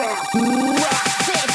rock, rock, rock.